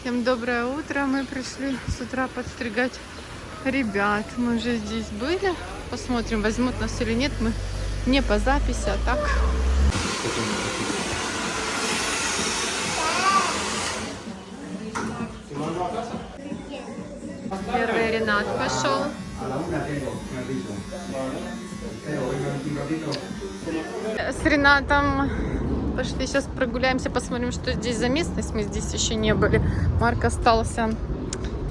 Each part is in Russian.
Всем доброе утро. Мы пришли с утра подстригать ребят. Мы уже здесь были. Посмотрим, возьмут нас или нет. Мы не по записи, а так. Первый Ренат пошел. С Ренатом пошли сейчас прогуляемся, посмотрим, что здесь за местность. Мы здесь еще не были. Марк остался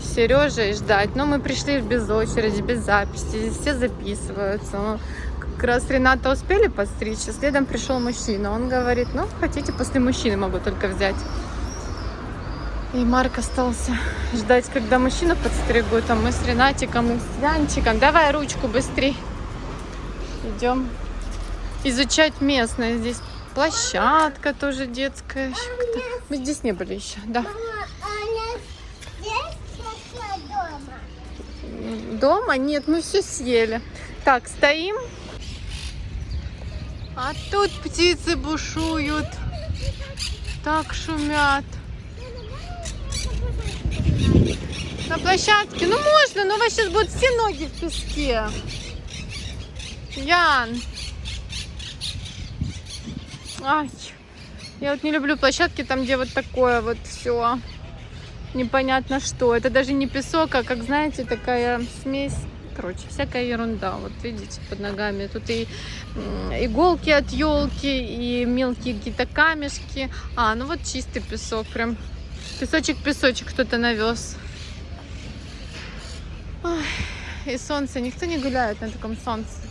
с Сережей ждать. Но мы пришли без очереди, без записи. Здесь все записываются. Ну, Как раз Рената успели подстричь, следом пришел мужчина. Он говорит, ну, хотите, после мужчины могу только взять. И Марк остался ждать, когда мужчину подстригут, а мы с Ренатиком и с Янчиком. Давай ручку быстрее. Идем изучать местное. Здесь площадка тоже детская. Мы здесь не были еще, да. Дома? Нет, мы все съели. Так, стоим. А тут птицы бушуют. Так шумят. На площадке? Ну можно, но у вас сейчас будут все ноги в песке. Ян. Ай. Я вот не люблю площадки там, где вот такое вот все. Непонятно что. Это даже не песок, а как знаете, такая смесь. Короче, всякая ерунда. Вот видите, под ногами. Тут и иголки от елки, и мелкие какие-то камешки. А, ну вот чистый песок. Прям песочек-песочек кто-то навез. Ой, и солнце. Никто не гуляет на таком солнце.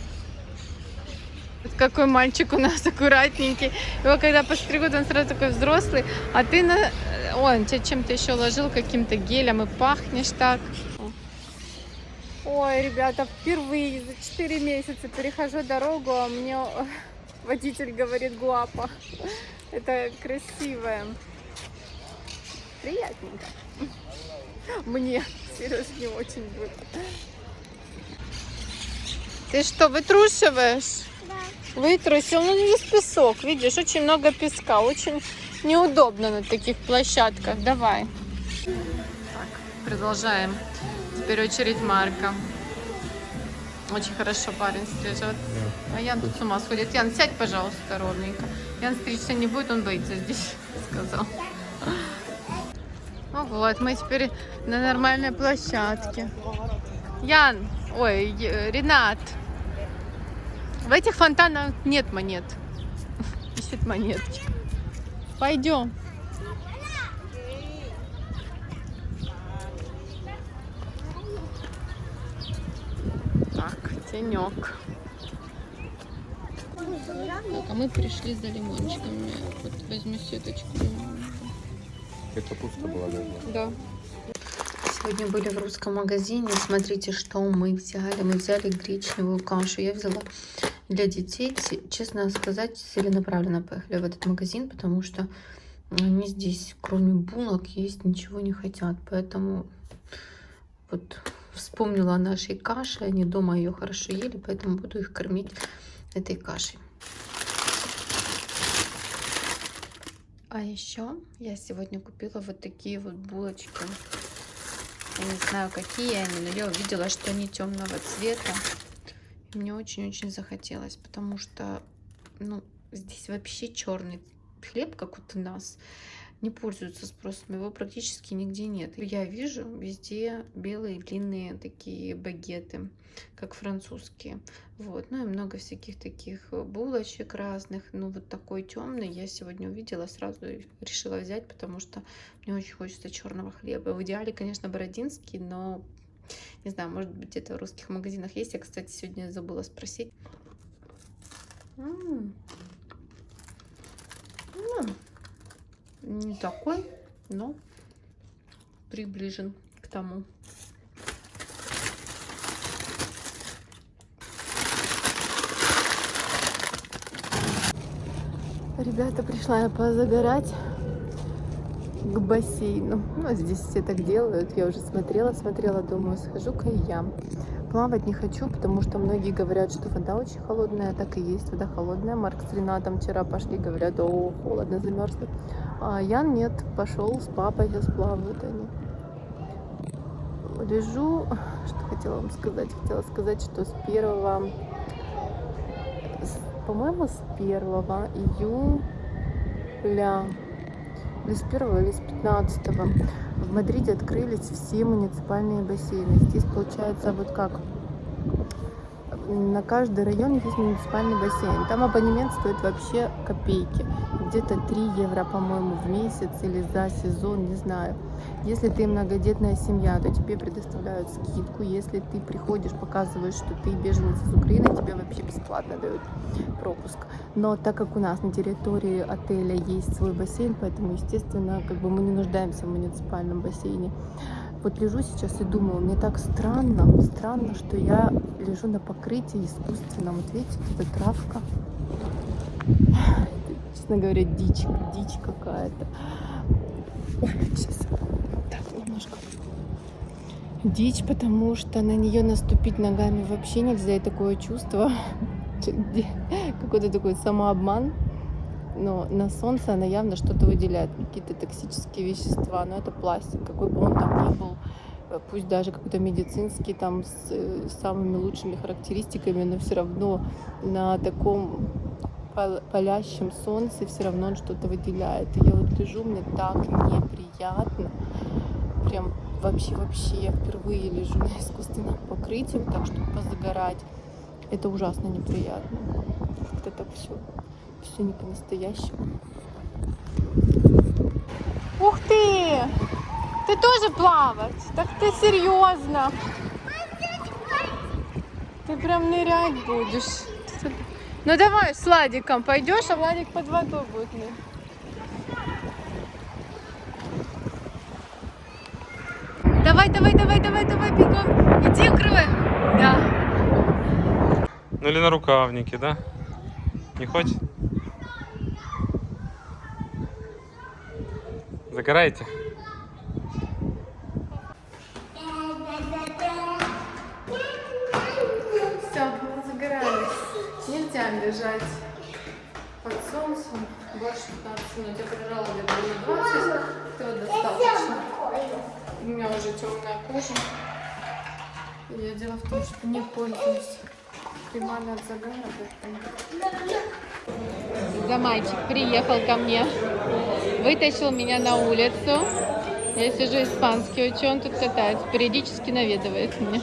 Вот какой мальчик у нас аккуратненький. Его когда постригут, он сразу такой взрослый. А ты на... Ой, он тебя чем-то еще ложил, каким-то гелем, и пахнешь так. Ой, ребята, впервые за 4 месяца перехожу дорогу, а мне водитель говорит гуапа. Это красивое. Приятненько. Мне, Сереж, не очень будет. Ты что, вытрушиваешь? Вытрусил, ну весь песок, видишь, очень много песка, очень неудобно на таких площадках. Давай. Так, продолжаем. Теперь очередь Марка. Очень хорошо парень стрижет. А Ян тут с ума сходит. Ян, сядь, пожалуйста, ровненько. Ян стричься не будет, он боится здесь, сказал. Ну вот, мы теперь на нормальной площадке. Ян, ой, Ренат, в этих фонтанах нет монет. Ищет монетки. Пойдем. Так, тенек. Так, а мы пришли за лимончиками. Вот возьму сеточку. Это пусто была даже. Да. Сегодня были в русском магазине. Смотрите, что мы взяли. Мы взяли гречневую кашу. Я взяла для детей. Те- Честно сказать, целенаправленно поехали в этот магазин, потому что они здесь, кроме булок, есть ничего не хотят. Поэтому вот вспомнила о нашей каше. Они дома ее хорошо ели, поэтому буду их кормить этой кашей. А еще я сегодня купила вот такие вот булочки. Я не знаю, какие они, но я увидела, что они темного цвета. Мне очень-очень захотелось, потому что, ну, здесь вообще черный хлеб, как вот у нас, не пользуется спросом. Его практически нигде нет. Я вижу везде белые длинные такие багеты, как французские. Вот. Ну и много всяких таких булочек разных. Ну вот такой темный я сегодня увидела, сразу решила взять, потому что мне очень хочется черного хлеба. В идеале, конечно, бородинский, но не знаю, может быть, где-то в русских магазинах есть. Я, кстати, сегодня забыла спросить. М. М. Не такой, но приближен к тому. Ребята, пришла я позагорать. К бассейну. Ну, здесь все так делают. Я уже смотрела, смотрела, думаю, схожу-ка и я. Плавать не хочу, потому что многие говорят, что вода очень холодная. Так и есть, вода холодная. Марк с Ренатом вчера пошли, говорят, о, холодно, замерзли. А Ян нет, пошел с папой, сейчас плавают они. Лежу, что хотела вам сказать? Хотела сказать, что с первого, по-моему, с 1 июля или с 1 или с 15 в Мадриде открылись все муниципальные бассейны. Здесь получается вот как на каждый район есть муниципальный бассейн. Там абонемент стоит вообще копейки. Где-то 3 евро, по-моему, в месяц или за сезон, не знаю. Если ты многодетная семья, то тебе предоставляют скидку. Если ты приходишь, показываешь, что ты беженец из Украины, тебе вообще бесплатно дают пропуск. Но так как у нас на территории отеля есть свой бассейн, поэтому, естественно, как бы мы не нуждаемся в муниципальном бассейне. Вот лежу сейчас и думаю, мне так странно, странно, что я лежу на покрытии искусственном. Вот видите, эта травка. Честно говоря, дичь, дичь какая-то. Сейчас. Так, немножко. Дичь, потому что на нее наступить ногами вообще нельзя. И такое чувство, какой-то такой самообман но на солнце она явно что-то выделяет, какие-то токсические вещества, но это пластик, какой бы он там ни был, э, пусть даже какой-то медицинский, там с, э, самыми лучшими характеристиками, но все равно на таком палящем солнце все равно он что-то выделяет. И я вот лежу, мне так неприятно, прям вообще-вообще, я впервые лежу на искусственном покрытии, так, чтобы позагорать. Это ужасно неприятно. Как-то так все все не по-настоящему. Ух ты! Ты тоже плавать? Так ты серьезно? Ты прям нырять будешь. Ну давай с Владиком пойдешь, а Владик под водой будет нырять. Давай, давай, давай, давай, давай, бегом. Иди, укрывай. Да. Ну или на рукавнике, да? Не хочешь? Загораете? Все, загорались. Нельзя лежать под солнцем больше 15 минут. Я прожала где-то на 20, этого достаточно. У меня уже темная кожа. Я дело в том, что не пользуюсь кремами от загара. За мальчик приехал ко мне, вытащил меня на улицу. Я сижу испанский учу, он тут катается, периодически наведывает меня.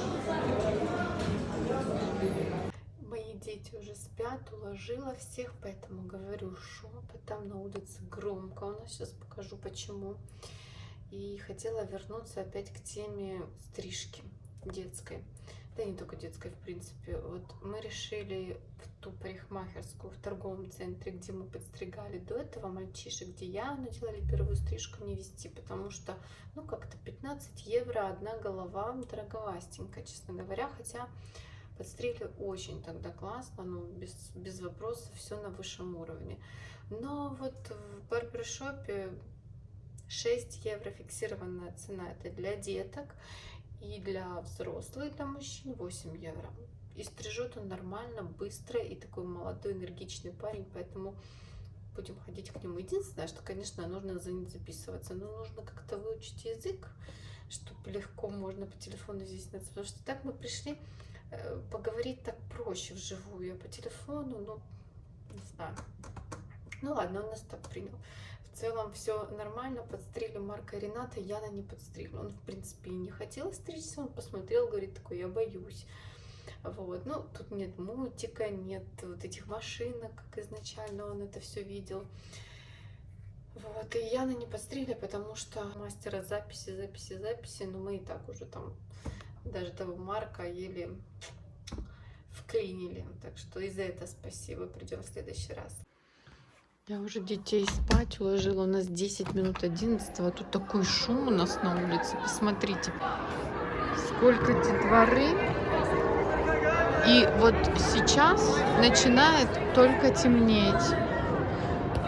Мои дети уже спят, уложила всех, поэтому говорю шепотом, на улице громко. У нас сейчас покажу почему. И хотела вернуться опять к теме стрижки детской да не только детской, в принципе. Вот мы решили в ту парикмахерскую в торговом центре, где мы подстригали до этого мальчишек, где я делали первую стрижку, не вести, потому что, ну, как-то 15 евро одна голова, дороговастенько, честно говоря, хотя подстригли очень тогда классно, ну, без, без вопросов, все на высшем уровне. Но вот в барбершопе 6 евро фиксированная цена, это для деток, и для взрослых, для мужчин 8 евро. И стрижет он нормально, быстро, и такой молодой, энергичный парень, поэтому будем ходить к нему. Единственное, что, конечно, нужно за ним записываться, но нужно как-то выучить язык, чтобы легко можно по телефону здесь найти. Потому что так мы пришли э, поговорить так проще вживую, а по телефону, ну, не знаю. Ну ладно, он нас так принял. В целом все нормально, подстригли Марка Рената, Яна не подстригла. Он, в принципе, и не хотел стричься, он посмотрел, говорит, такой, я боюсь. Вот, ну, тут нет мультика, нет вот этих машинок, как изначально он это все видел. Вот, и Яна не подстригли, потому что мастера записи, записи, записи, но мы и так уже там даже того Марка еле вклинили. Так что и за это спасибо, придем в следующий раз. Я уже детей спать уложила. У нас 10 минут 11. А тут такой шум у нас на улице. Посмотрите, сколько детворы. И вот сейчас начинает только темнеть.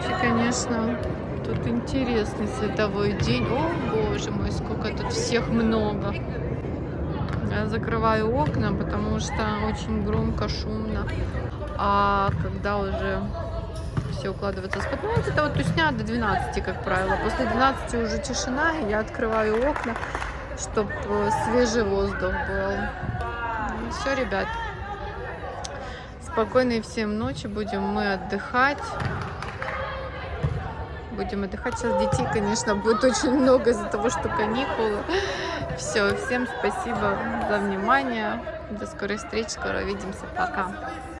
И, конечно, Тут интересный световой день. О, боже мой, сколько тут всех много. Я закрываю окна, потому что очень громко, шумно. А когда уже все укладываются спать, ну, это вот тусня до 12, как правило. После 12 уже тишина, я открываю окна, чтобы свежий воздух был. все, ребят. Спокойной всем ночи. Будем мы отдыхать. Будем отдыхать. Сейчас детей, конечно, будет очень много из-за того, что каникулы. Все, всем спасибо за внимание. До скорой встречи. Скоро увидимся. Пока.